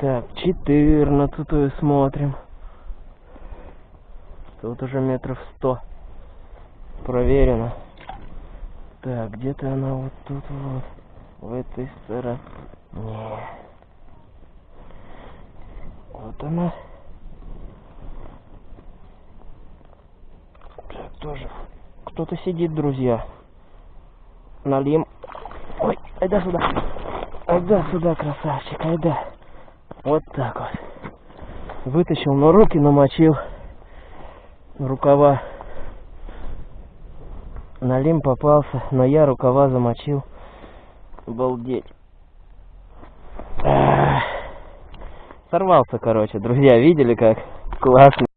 Так, 14 смотрим. Тут уже метров 100. Проверено. Так, где-то она вот тут вот. В этой стороне. Вот она. Так, тоже. Кто-то сидит, друзья. Налим. Ой, айда сюда. Айда сюда, красавчик, айда. Вот так вот. Вытащил, но руки намочил. Рукава. Налим попался, но я рукава замочил. Обалдеть. Ах. Сорвался, короче. Друзья, видели как? Классно.